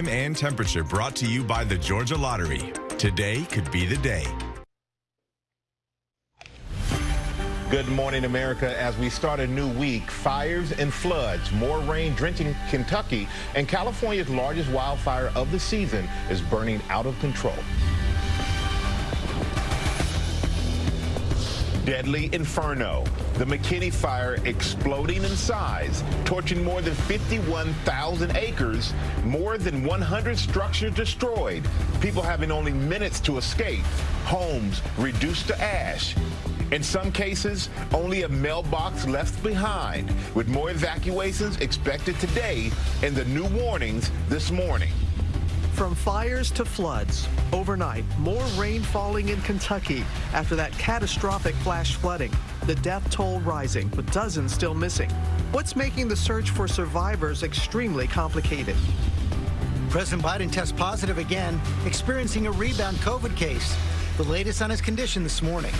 time and temperature brought to you by the Georgia Lottery. Today could be the day. Good morning, America. As we start a new week, fires and floods, more rain drenching Kentucky, and California's largest wildfire of the season is burning out of control. Deadly Inferno. The McKinney Fire exploding in size, torching more than 51,000 acres, more than 100 structures destroyed, people having only minutes to escape, homes reduced to ash. In some cases, only a mailbox left behind, with more evacuations expected today and the new warnings this morning. From fires to floods, overnight, more rain falling in Kentucky after that catastrophic flash flooding. The death toll rising, but dozens still missing. What's making the search for survivors extremely complicated? President Biden tests positive again, experiencing a rebound COVID case. The latest on his condition this morning.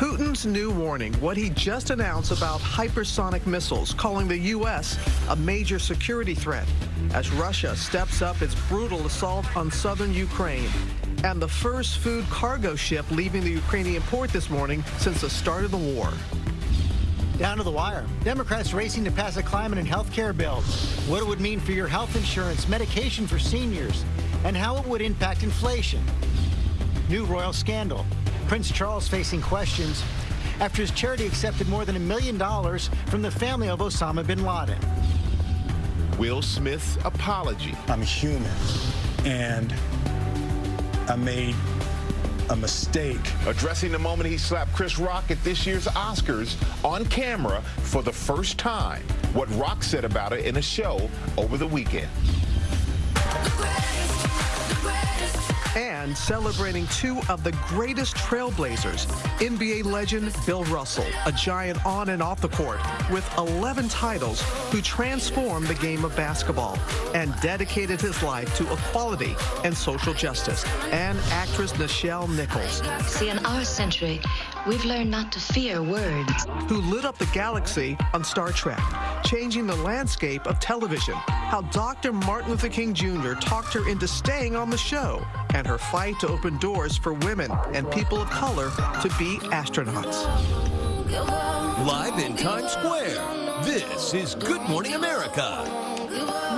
Putin's new warning, what he just announced about hypersonic missiles, calling the U.S. a major security threat as Russia steps up its brutal assault on southern Ukraine. And the first food cargo ship leaving the Ukrainian port this morning since the start of the war. Down to the wire. Democrats racing to pass a climate and health care bill. What it would mean for your health insurance, medication for seniors, and how it would impact inflation. New royal scandal. Prince Charles facing questions after his charity accepted more than a million dollars from the family of Osama bin Laden. Will Smith's apology. I'm human, and I made a mistake. Addressing the moment he slapped Chris Rock at this year's Oscars on camera for the first time. What Rock said about it in a show over the weekend. Celebrating two of the greatest trailblazers. NBA legend Bill Russell, a giant on and off the court with 11 titles, who transformed the game of basketball and dedicated his life to equality and social justice. And actress Nichelle Nichols. See, in our century, we've learned not to fear words. Who lit up the galaxy on Star Trek, changing the landscape of television. How Dr. Martin Luther King Jr. talked her into staying on the show and her fight to open doors for women and people of color to be astronauts. Live in Times Square, this is Good Morning America.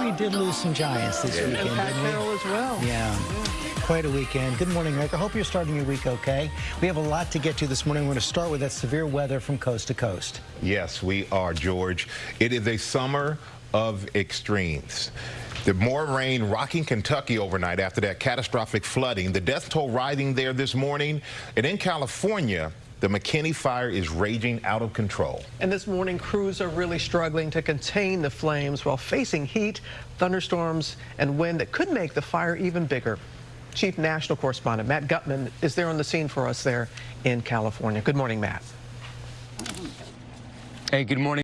We did lose some giants this weekend, and Pat didn't we? As well. Yeah. Quite a weekend. Good morning, Rick. I Hope you're starting your week okay. We have a lot to get to this morning. We're going to start with that severe weather from coast to coast. Yes, we are, George. It is a summer of extremes. The more rain rocking Kentucky overnight after that catastrophic flooding. The death toll rising there this morning. And in California, the McKinney fire is raging out of control. And this morning, crews are really struggling to contain the flames while facing heat, thunderstorms, and wind that could make the fire even bigger. Chief National Correspondent Matt Gutman is there on the scene for us there in California. Good morning, Matt. Hey, good morning.